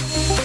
Bye.